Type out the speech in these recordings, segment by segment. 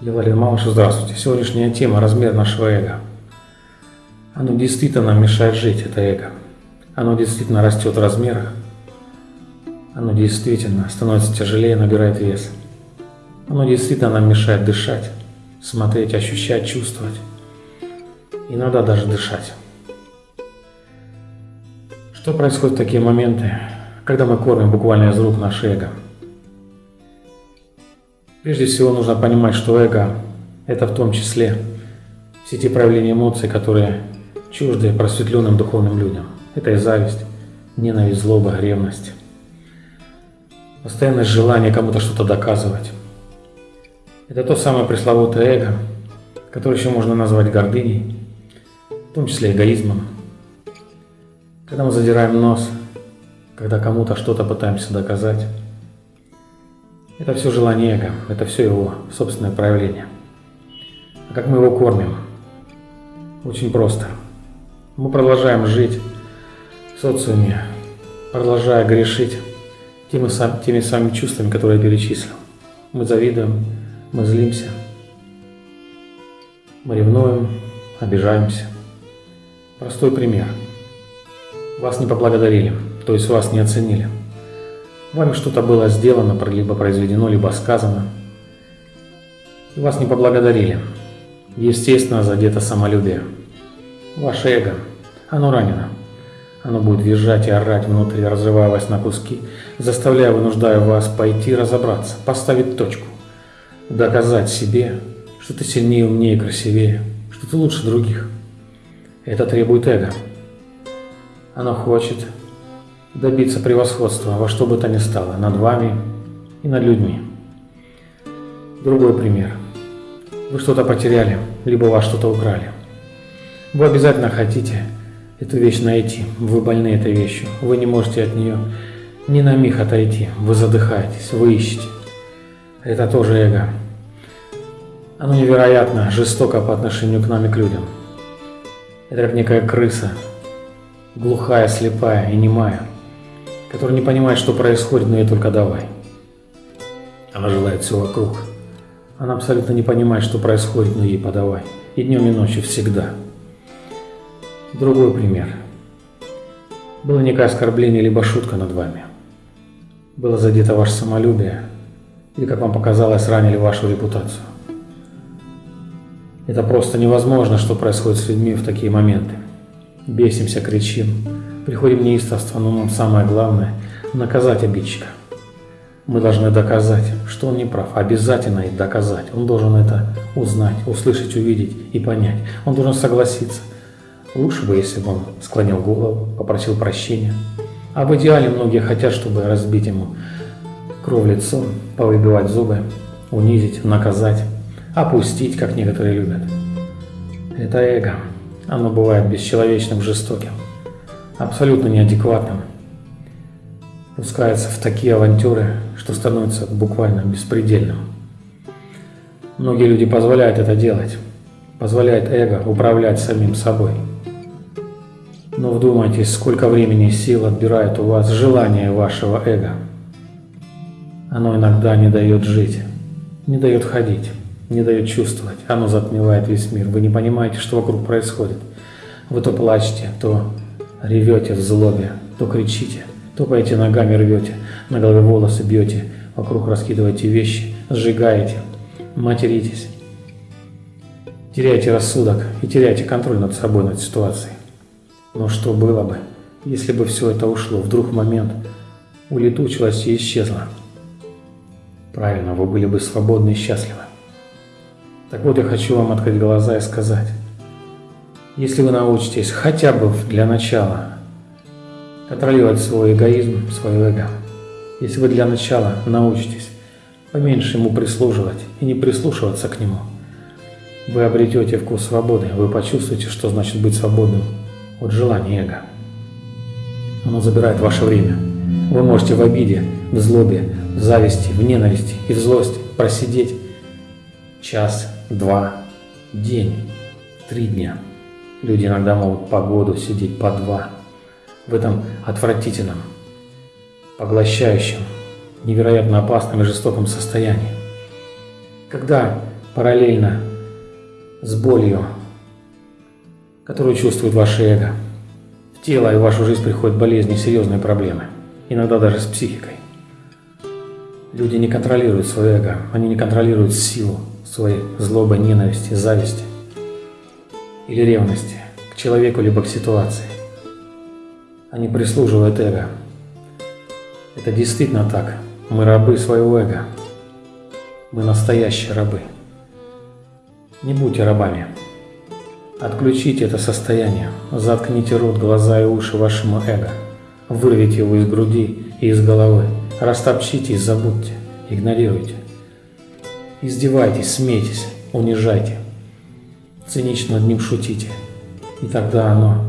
Левалин Малыш, здравствуйте. Сегодняшняя тема – размер нашего эго. Оно действительно нам мешает жить, это эго. Оно действительно растет в размерах. Оно действительно становится тяжелее, набирает вес. Оно действительно нам мешает дышать, смотреть, ощущать, чувствовать. Иногда даже дышать. Что происходит в такие моменты, когда мы кормим буквально из рук наше эго – Прежде всего нужно понимать, что эго – это в том числе все те проявления эмоций, которые чужды просветленным духовным людям. Это и зависть, ненависть, злоба, ревность. Постоянное желание кому-то что-то доказывать. Это то самое пресловутое эго, которое еще можно назвать гордыней, в том числе эгоизмом. Когда мы задираем нос, когда кому-то что-то пытаемся доказать, это все желание эго, это все его собственное проявление. А как мы его кормим? Очень просто. Мы продолжаем жить в социуме, продолжая грешить теми, теми самыми чувствами, которые я перечислил. Мы завидуем, мы злимся, мы ревнуем, обижаемся. Простой пример. Вас не поблагодарили, то есть вас не оценили. Вами что-то было сделано, либо произведено, либо сказано. И вас не поблагодарили. Естественно, задето самолюбие. Ваше эго, оно ранено. Оно будет визжать и орать внутри, разрывая вас на куски, заставляя, вынуждая вас пойти разобраться, поставить точку, доказать себе, что ты сильнее, умнее, красивее, что ты лучше других. Это требует эго. Оно хочет, добиться превосходства во что бы то ни стало над вами и над людьми. Другой пример. Вы что-то потеряли, либо вас что-то украли. Вы обязательно хотите эту вещь найти. Вы больны этой вещью. Вы не можете от нее ни на миг отойти. Вы задыхаетесь, вы ищете. Это тоже эго. Оно невероятно жестоко по отношению к нам и к людям. Это как некая крыса, глухая, слепая и немая – которая не понимает, что происходит, но ей только давай. Она желает все вокруг. Она абсолютно не понимает, что происходит, но ей подавай. И днем, и ночью всегда. Другой пример. Было некое оскорбление, либо шутка над вами. Было задето ваше самолюбие, или, как вам показалось, ранили вашу репутацию. Это просто невозможно, что происходит с людьми в такие моменты. Бесимся, кричим, Приходим неистовство, но нам самое главное – наказать обидчика. Мы должны доказать, что он не прав, обязательно и доказать. Он должен это узнать, услышать, увидеть и понять. Он должен согласиться. Лучше бы, если бы он склонил голову, попросил прощения. А в идеале многие хотят, чтобы разбить ему кровь лицом, повыбивать зубы, унизить, наказать, опустить, как некоторые любят. Это эго. Оно бывает бесчеловечным, жестоким абсолютно неадекватным, пускается в такие авантюры, что становится буквально беспредельным. Многие люди позволяют это делать, позволяют эго управлять самим собой. Но вдумайтесь, сколько времени и сил отбирает у вас желание вашего эго. Оно иногда не дает жить, не дает ходить, не дает чувствовать. Оно затмевает весь мир. Вы не понимаете, что вокруг происходит. Вы то плачете, то ревете в злобе, то кричите, то топаете ногами рвете, на голове волосы бьете, вокруг раскидываете вещи, сжигаете, материтесь. Теряете рассудок и теряете контроль над собой, над ситуацией. Но что было бы, если бы все это ушло, вдруг момент улетучилось и исчезло? Правильно, вы были бы свободны и счастливы. Так вот, я хочу вам открыть глаза и сказать, если вы научитесь хотя бы для начала контролировать свой эгоизм, свое эго, если вы для начала научитесь поменьше ему прислуживать и не прислушиваться к нему, вы обретете вкус свободы, вы почувствуете, что значит быть свободным от желания эго. Оно забирает ваше время. Вы можете в обиде, в злобе, в зависти, в ненависти и в злости просидеть час, два, день, три дня. Люди иногда могут по году сидеть по два, в этом отвратительном, поглощающем, невероятно опасном и жестоком состоянии. Когда параллельно с болью, которую чувствует ваше эго, в тело и в вашу жизнь приходят болезни, серьезные проблемы, иногда даже с психикой. Люди не контролируют свое эго, они не контролируют силу своей злобы, ненависти, зависти или ревности к человеку либо к ситуации. Они прислуживают эго. Это действительно так. Мы рабы своего эго. Мы настоящие рабы. Не будьте рабами. Отключите это состояние. Заткните рот, глаза и уши вашему эго. Вырвите его из груди и из головы. Растопчите и забудьте. Игнорируйте. Издевайтесь, смейтесь, унижайте. Цинично над ним шутите. И тогда оно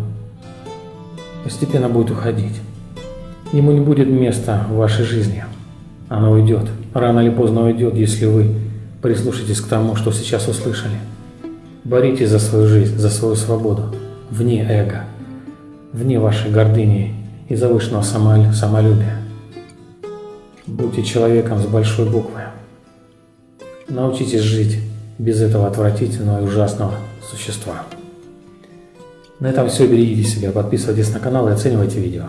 постепенно будет уходить. Ему не будет места в вашей жизни. Оно уйдет. Рано или поздно уйдет, если вы прислушаетесь к тому, что сейчас услышали. Боритесь за свою жизнь, за свою свободу, вне эго, вне вашей гордыни и завышенного самолюбия. Будьте человеком с большой буквы. Научитесь жить без этого отвратительного и ужасного существа. На этом все. Берегите себя, подписывайтесь на канал и оценивайте видео.